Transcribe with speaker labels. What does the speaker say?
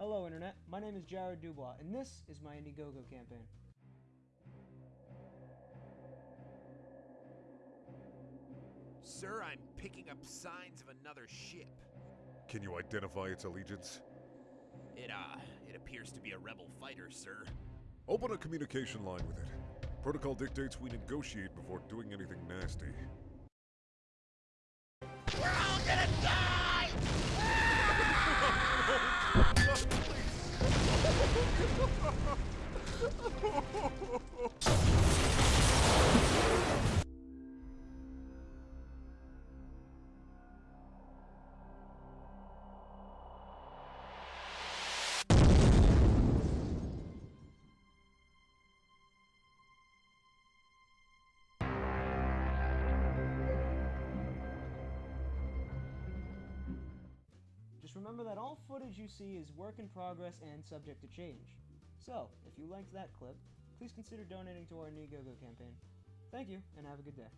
Speaker 1: Hello, Internet. My name is Jared Dubois, and this is my Indiegogo campaign.
Speaker 2: Sir, I'm picking up signs of another ship.
Speaker 3: Can you identify its allegiance?
Speaker 2: It, uh, it appears to be a rebel fighter, sir.
Speaker 3: Open a communication line with it. Protocol dictates we negotiate before doing anything nasty.
Speaker 1: Just remember that all footage you see is work in progress and subject to change. So, if you liked that clip, please consider donating to our Indiegogo campaign. Thank you, and have a good day.